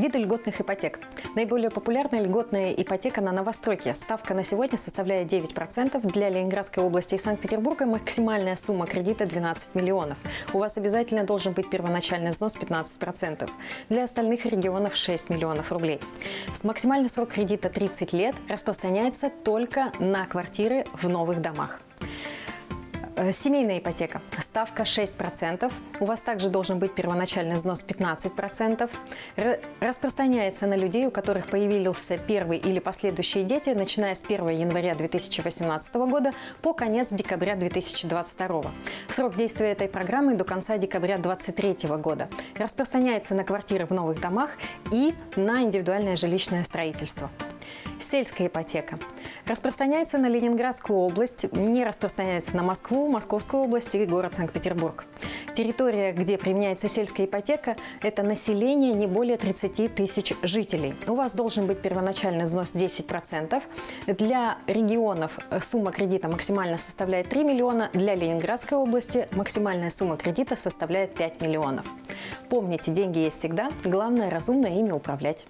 Виды льготных ипотек. Наиболее популярная льготная ипотека на новостройки. Ставка на сегодня составляет 9%. Для Ленинградской области и Санкт-Петербурга максимальная сумма кредита 12 миллионов. У вас обязательно должен быть первоначальный взнос 15%. Для остальных регионов 6 миллионов рублей. С максимальный срок кредита 30 лет распространяется только на квартиры в новых домах. Э, Семейная ипотека. Ставка 6%. У вас также должен быть первоначальный взнос 15%. Р- Распространяется на людей, у которых появился первый или последующие дети, начиная с 1 января 2018 года по конец декабря 2022. Срок действия этой программы до конца декабря 2023 года. Распространяется на квартиры в новых домах и на индивидуальное жилищное строительство. Сельская ипотека. Распространяется на Ленинградскую область, не распространяется на Москву, Московскую область и город Санкт-Петербург. Территория, где применяется сельская ипотека, это население не более 30 тысяч жителей. У вас должен быть первоначальный взнос 10%. Для регионов сумма кредита максимально составляет 3 миллиона, для Ленинградской области максимальная сумма кредита составляет 5 миллионов. Помните, деньги есть всегда, главное разумно ими управлять.